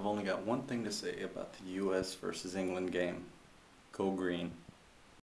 I've only got one thing to say about the U.S. versus England game. Go green.